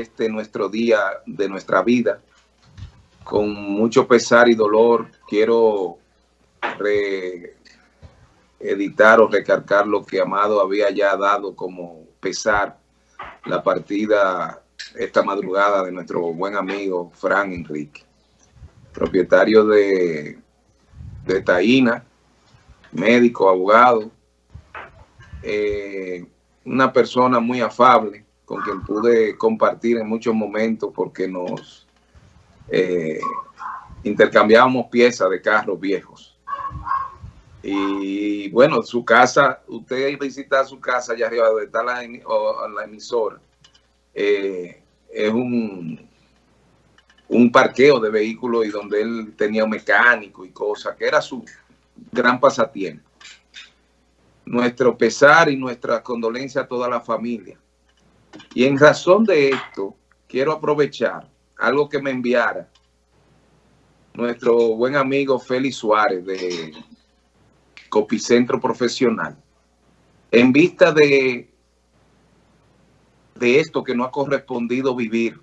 este nuestro día, de nuestra vida. Con mucho pesar y dolor quiero editar o recargar lo que Amado había ya dado como pesar la partida esta madrugada de nuestro buen amigo Fran Enrique, propietario de, de Taína, médico, abogado, eh, una persona muy afable con quien pude compartir en muchos momentos porque nos eh, intercambiábamos piezas de carros viejos. Y bueno, su casa, usted visita su casa allá arriba donde está la, emisora, eh, es un, un parqueo de vehículos y donde él tenía un mecánico y cosas, que era su gran pasatiempo nuestro pesar y nuestra condolencia a toda la familia. Y en razón de esto, quiero aprovechar algo que me enviara nuestro buen amigo Félix Suárez de Copicentro Profesional. En vista de, de esto que no ha correspondido vivir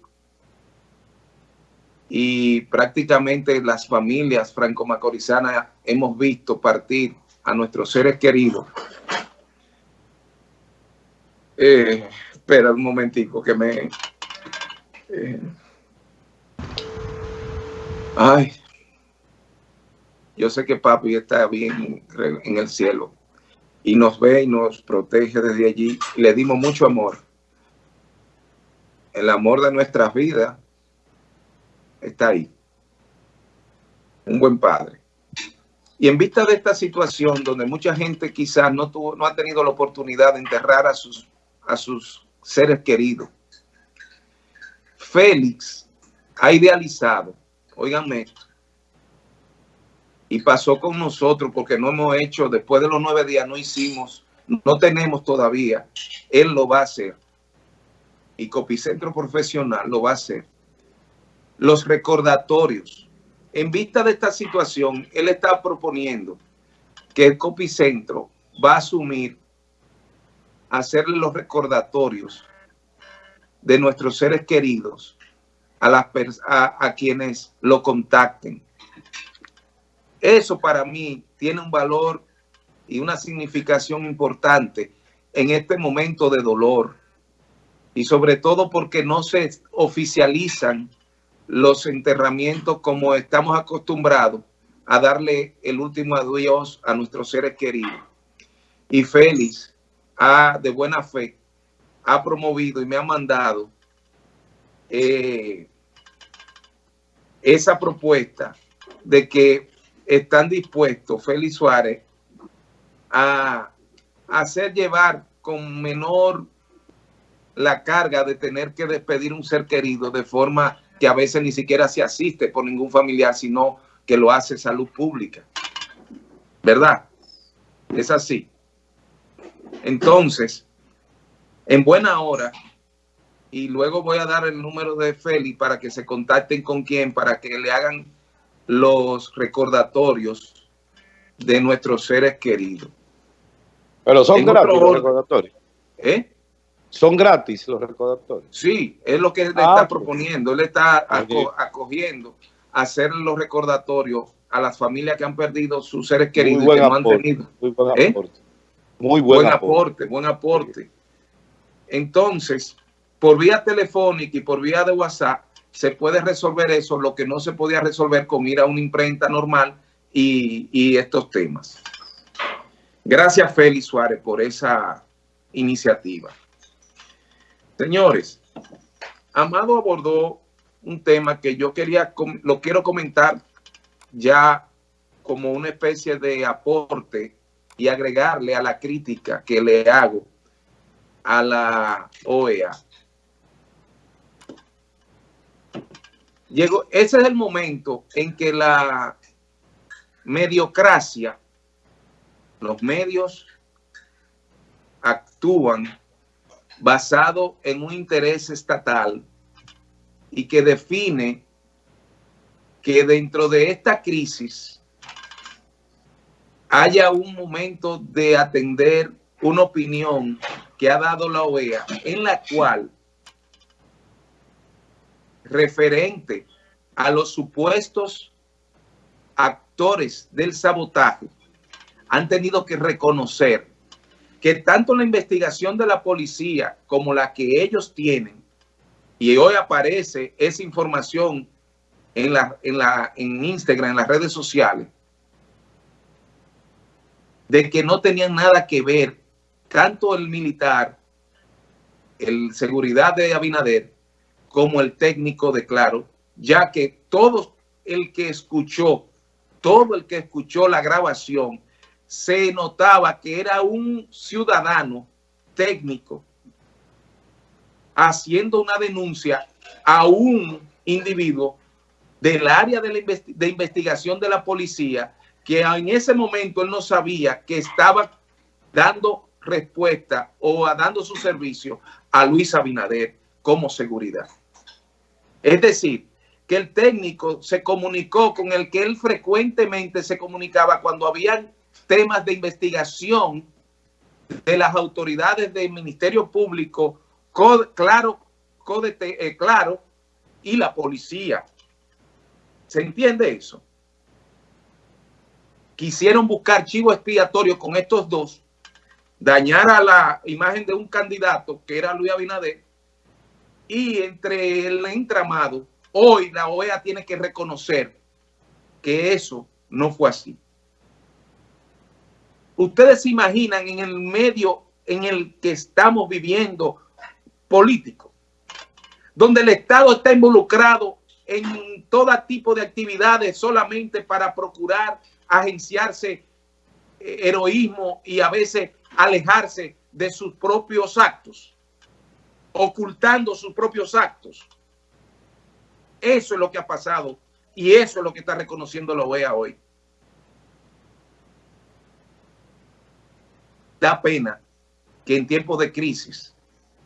y prácticamente las familias franco-macorizanas hemos visto partir a nuestros seres queridos. Eh, espera un momentico que me... Eh, ay, yo sé que papi está bien en el cielo y nos ve y nos protege desde allí. Le dimos mucho amor. El amor de nuestras vidas está ahí. Un buen padre. Y en vista de esta situación donde mucha gente quizás no, tuvo, no ha tenido la oportunidad de enterrar a sus, a sus seres queridos, Félix ha idealizado, oiganme y pasó con nosotros porque no hemos hecho, después de los nueve días no hicimos, no tenemos todavía, él lo va a hacer. Y Copicentro Profesional lo va a hacer. Los recordatorios en vista de esta situación, él está proponiendo que el Copicentro va a asumir hacerle los recordatorios de nuestros seres queridos a, las a, quienes lo contacten. Eso para mí tiene un valor y una significación importante en este momento de dolor y sobre todo porque no se oficializan los enterramientos como estamos acostumbrados a darle el último adiós a nuestros seres queridos. Y Félix, ha, de buena fe, ha promovido y me ha mandado eh, esa propuesta de que están dispuestos Félix Suárez a hacer llevar con menor la carga de tener que despedir un ser querido de forma que a veces ni siquiera se asiste por ningún familiar, sino que lo hace salud pública. ¿Verdad? Es así. Entonces, en buena hora, y luego voy a dar el número de Feli para que se contacten con quien, para que le hagan los recordatorios de nuestros seres queridos. Pero son gratis los recordatorios. ¿Eh? ¿Son gratis los recordatorios? Sí, es lo que él ah, está proponiendo. Él está acogiendo hacer los recordatorios a las familias que han perdido sus seres queridos muy y que no han tenido. Muy buen ¿Eh? aporte. Muy buen, aporte. Buen aporte. Entonces, por vía telefónica y por vía de WhatsApp, se puede resolver eso, lo que no se podía resolver con ir a una imprenta normal y, y estos temas. Gracias, Félix Suárez, por esa iniciativa. Señores, Amado abordó un tema que yo quería, lo quiero comentar ya como una especie de aporte y agregarle a la crítica que le hago a la OEA. Llegó, ese es el momento en que la mediocracia, los medios actúan basado en un interés estatal y que define que dentro de esta crisis haya un momento de atender una opinión que ha dado la OEA en la cual referente a los supuestos actores del sabotaje han tenido que reconocer que tanto la investigación de la policía como la que ellos tienen, y hoy aparece esa información en, la, en, la, en Instagram, en las redes sociales, de que no tenían nada que ver tanto el militar, el seguridad de Abinader, como el técnico de Claro, ya que todo el que escuchó, todo el que escuchó la grabación, se notaba que era un ciudadano técnico haciendo una denuncia a un individuo del área de, de, investigación de la policía que en ese momento él no sabía que estaba dando respuesta o dando su servicio a Luis Abinader como seguridad. Es decir, que el técnico se comunicó con el que él frecuentemente se comunicaba cuando habían temas de investigación de las autoridades del Ministerio Público, claro, eh, claro, y la policía. ¿Se entiende eso? Quisieron buscar chivo expiatorio con estos dos, dañar a la imagen de un candidato que era Luis Abinader, y entre el entramado, hoy la OEA tiene que reconocer que eso no fue así. Ustedes se imaginan en el medio en el que estamos viviendo político, donde el Estado está involucrado en todo tipo de actividades solamente para procurar agenciarse eh, heroísmo y a veces alejarse de sus propios actos, ocultando sus propios actos. Eso es lo que ha pasado y eso es lo que está reconociendo la OEA hoy. da pena que en tiempos de crisis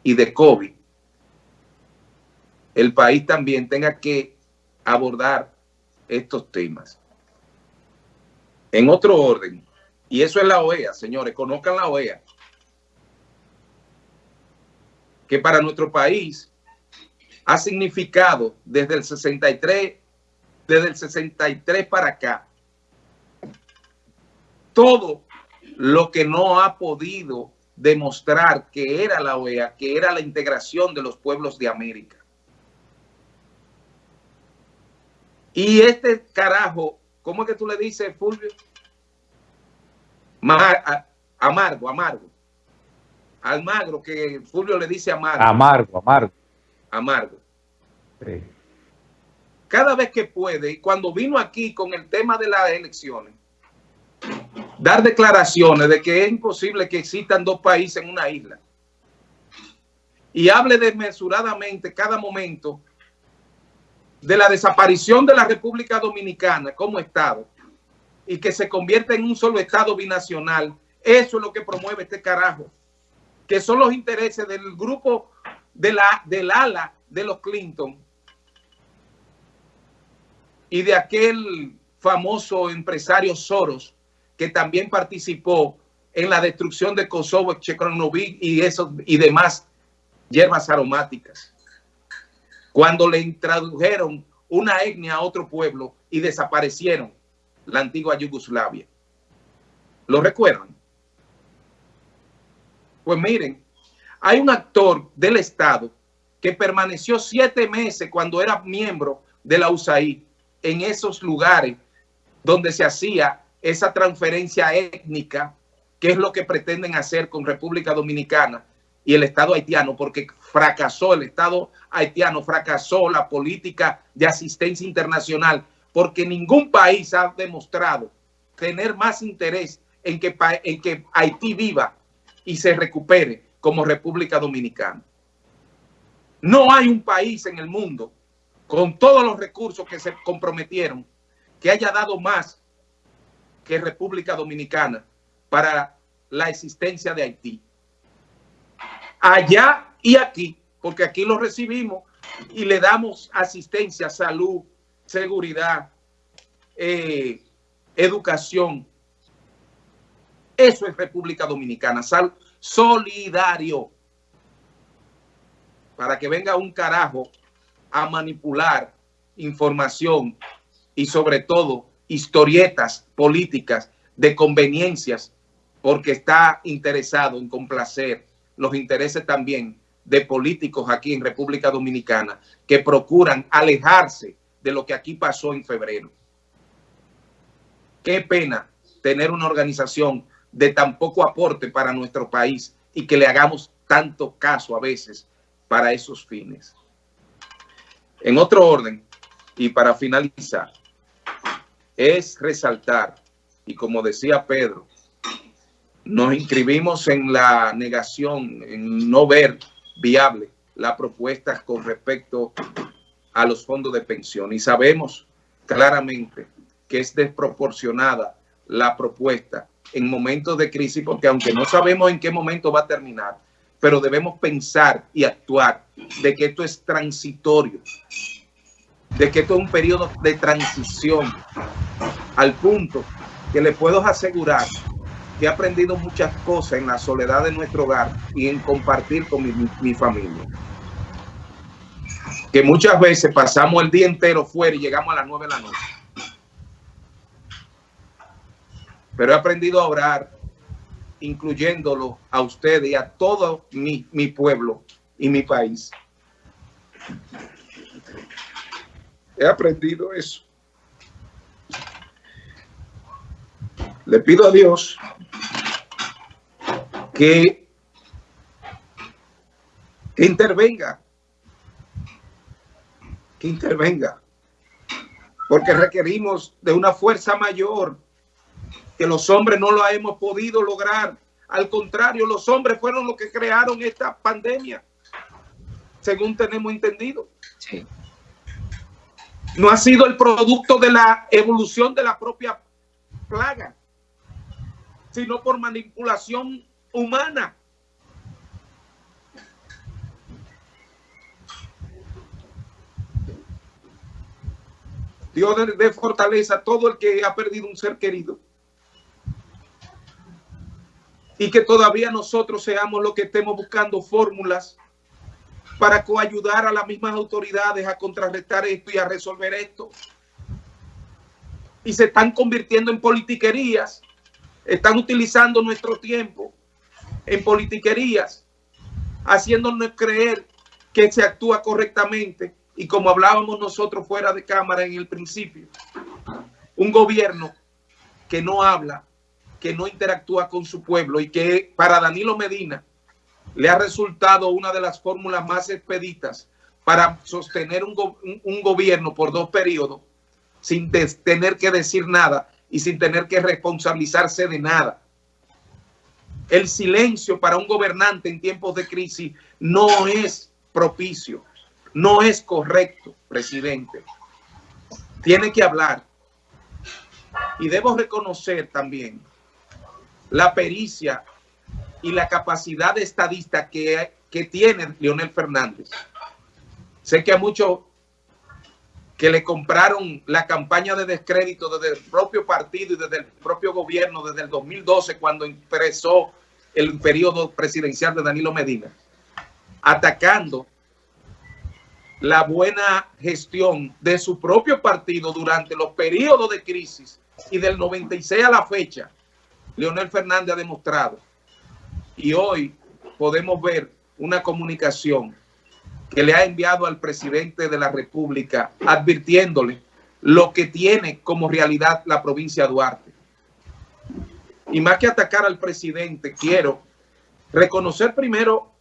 y de COVID, el país también tenga que abordar estos temas. En otro orden, y eso es la OEA, señores, conozcan la OEA, que para nuestro país ha significado desde el 63, desde el 63 para acá, todo lo que no ha podido demostrar que era la OEA, que era la integración de los pueblos de América. Y este carajo, ¿cómo es que tú le dices, Fulvio? amargo, amargo. Almagro, que Fulvio le dice amargo. Amargo, amargo. Amargo. Cada vez que puede, y cuando vino aquí con el tema de las elecciones, dar declaraciones de que es imposible que existan dos países en una isla. Y hable desmesuradamente cada momento de la desaparición de la República Dominicana como Estado y que se convierta en un solo Estado binacional. Eso es lo que promueve este carajo. Que son los intereses del grupo de la, del ala de los Clinton y de aquel famoso empresario Soros que también participó en la destrucción de Kosovo, Chekronovic y, eso, y demás hierbas aromáticas. Cuando le introdujeron una etnia a otro pueblo y desaparecieron la antigua Yugoslavia. ¿Lo recuerdan? Pues miren, hay un actor del Estado que permaneció siete meses cuando era miembro de la USAID en esos lugares donde se hacía esa transferencia étnica, que es lo que pretenden hacer con República Dominicana y el Estado haitiano, porque fracasó el Estado haitiano, fracasó la política de asistencia internacional, porque ningún país ha demostrado tener más interés en que, en que Haití viva y se recupere como República Dominicana. No hay un país en el mundo con todos los recursos que se comprometieron que haya dado más que República Dominicana para la existencia de Haití. Allá y aquí, porque aquí lo recibimos y le damos asistencia, salud, seguridad, eh, educación. Eso es República Dominicana, sal, solidario. Para que venga un carajo a manipular información y sobre todo historietas políticas de conveniencias porque está interesado en complacer los intereses también de políticos aquí en República Dominicana que procuran alejarse de lo que aquí pasó en febrero. Qué pena tener una organización de tan poco aporte para nuestro país y que le hagamos tanto caso a veces para esos fines. En otro orden, y para finalizar, es resaltar, y como decía Pedro, nos inscribimos en la negación, en no ver viable la propuesta con respecto a los fondos de pensión. Y sabemos claramente que es desproporcionada la propuesta en momentos de crisis, porque aunque no sabemos en qué momento va a terminar, pero debemos pensar y actuar de que esto es transitorio, de que esto es un periodo de transición, al punto que le puedo asegurar que he aprendido muchas cosas en la soledad de nuestro hogar y en compartir con mi, mi familia. Que muchas veces pasamos el día entero fuera y llegamos a las nueve de la noche. Pero he aprendido a orar, incluyéndolo a ustedes y a todo mi, mi pueblo y mi país. He aprendido eso. Le pido a Dios que, que intervenga, que intervenga, porque requerimos de una fuerza mayor que los hombres no lo hemos podido lograr. Al contrario, los hombres fueron los que crearon esta pandemia, según tenemos entendido. Sí. No ha sido el producto de la evolución de la propia plaga, sino por manipulación humana. Dios de, fortaleza a todo el que ha perdido un ser querido y que todavía nosotros seamos los que estemos buscando fórmulas para coayudar a las mismas autoridades a contrarrestar esto y a resolver esto. Y se están convirtiendo en politiquerías, están utilizando nuestro tiempo en politiquerías, haciéndonos creer que se actúa correctamente y como hablábamos nosotros fuera de cámara en el principio, un gobierno que no habla que no interactúa con su pueblo y que para Danilo Medina le ha resultado una de las fórmulas más expeditas para sostener un, un, gobierno por dos periodos sin tener que decir nada y sin tener que responsabilizarse de nada. El silencio para un gobernante en tiempos de crisis no es propicio, no es correcto, presidente. Tiene que hablar. Y debo reconocer también la pericia y la capacidad de estadista que, que tiene Leonel Fernández. Sé que a muchos que le compraron la campaña de descrédito desde el propio partido y desde el propio gobierno desde el 2012 cuando empezó el periodo presidencial de Danilo Medina, atacando la buena gestión de su propio partido durante los periodos de crisis y del 96 a la fecha, Leonel Fernández ha demostrado. Y hoy podemos ver una comunicación que le ha enviado al presidente de la República advirtiéndole lo que tiene como realidad la provincia de Duarte. Y más que atacar al presidente, quiero reconocer primero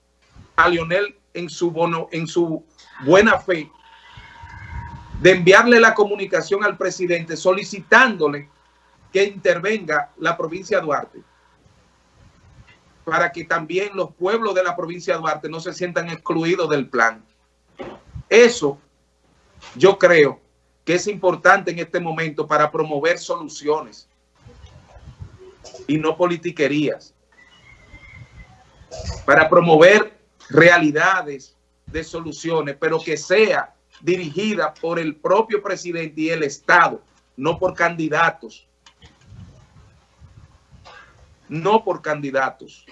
a Leonel en su, bono, en su buena fe de enviarle la comunicación al presidente solicitándole que intervenga la provincia de Duarte para que también los pueblos de la provincia de Duarte no se sientan excluidos del plan. Eso yo creo que es importante en este momento para promover soluciones y no politiquerías. Para promover realidades de soluciones, pero que sea dirigida por el propio presidente y el Estado, no por candidatos no por candidatos.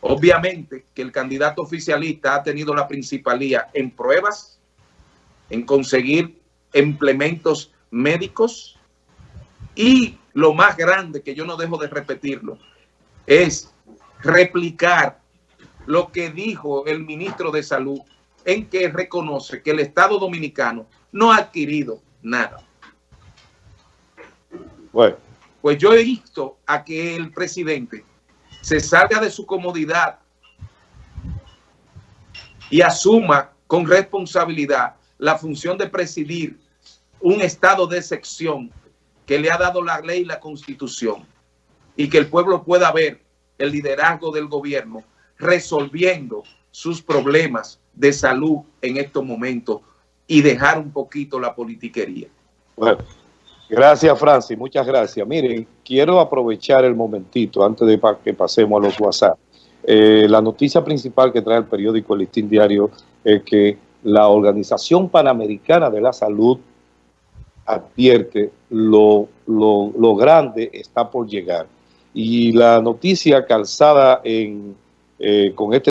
Obviamente que el candidato oficialista ha tenido la principalía en pruebas, en conseguir implementos médicos y lo más grande, que yo no dejo de repetirlo, es replicar lo que dijo el ministro de Salud en que reconoce que el Estado Dominicano no ha adquirido nada. Bueno. Pues yo he visto a que el presidente se salga de su comodidad y asuma con responsabilidad la función de presidir un estado de excepción que le ha dado la ley y la constitución y que el pueblo pueda ver el liderazgo del gobierno resolviendo sus problemas de salud en estos momentos y dejar un poquito la politiquería. Bueno, gracias Francis, muchas gracias. Miren, quiero aprovechar el momentito antes de que pasemos a los WhatsApp. Eh, la noticia principal que trae el periódico El Listín Diario es que la Organización Panamericana de la Salud advierte lo, lo, grande está por llegar. Y la noticia calzada en, eh, con este